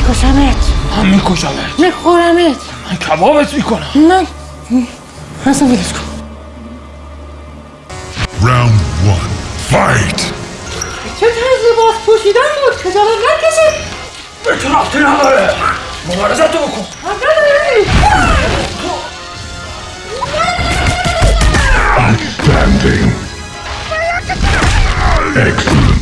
میکشمت. من میکشمت. میخورمت. من کبابت می‌کنم. من اصلا ولش کن. Round one. Fight! چه طرز لباس پوشیدن بود؟ خجالت نکشید به تو رفتی نداره مبارزت رو بکن. Outstanding. Excellent.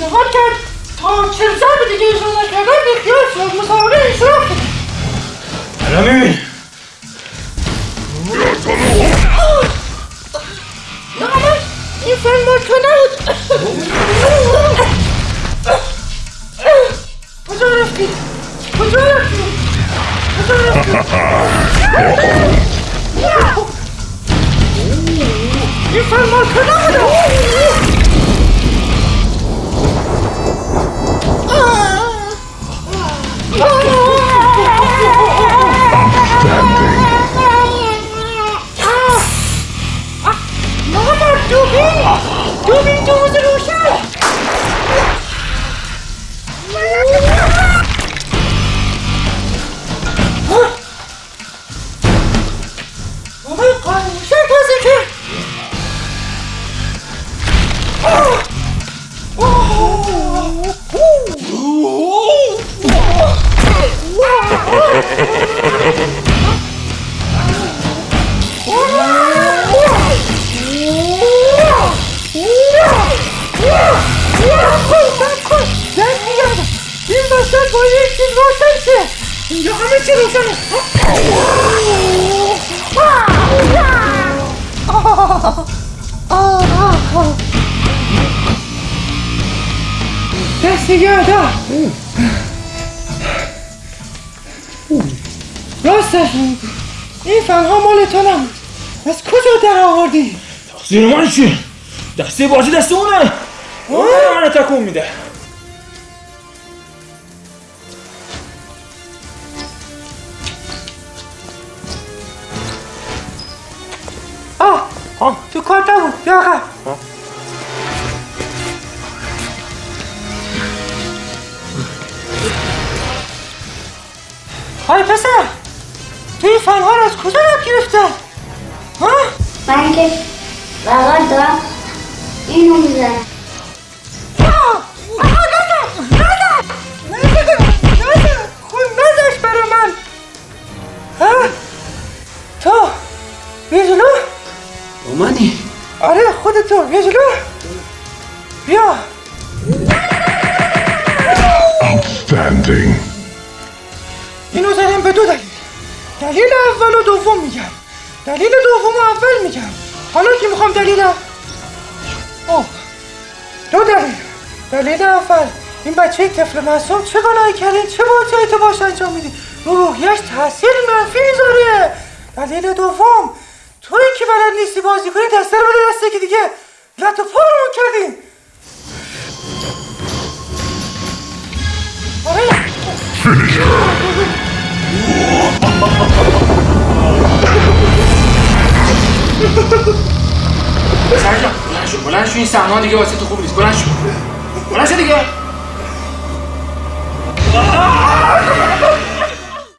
تو پیشنهاد کرد تا چل سال دیگه اجرا نکردن بیخیال شد مسابقه اشتراک کنه حالا می‌بینی نه من این فیلم مال تو نبود کجا رفتی؟ کجا ごめんどうぞ این وسط با یک چیز روشن شه اینجا همه چی روشنه دست یادا راستش این فنها مال تو نبود. از کجا در آوردی؟ تقصیر من چیه دسته بازی دست اونه اون داره منو تکون میده. آه آه تو کار نبود یا آقا های پسر تو این فنها رو از کجا یاد گرفتن؟ ها؟ من که بغل دارم اینو می‌زنم؟ تو منی آره خودتو بیا جلو. بیا. Outstanding. اینو زدم به دو دلیل. دلیل اول و دوم میگم. دلیل دوم و اول میگم. حالا که می‌خوام دلیل؟ اوه. دو دلیل. دلیل اول. این بچه طفل معصوم چه گناهی کردین چه بازی تو باش انجام میدی؟ رو روحیش تاثیر منفی می‌ذاره. دلیل دوم. توی که بلد نیستی بازی کنی دسته رو بده دسته که دیگه. لط و پارمون کردین آره. سرجان بلند شو بلند شو این سهمان دیگه واسه تو خوب نیست. بلند شو. بلند شو دیگه.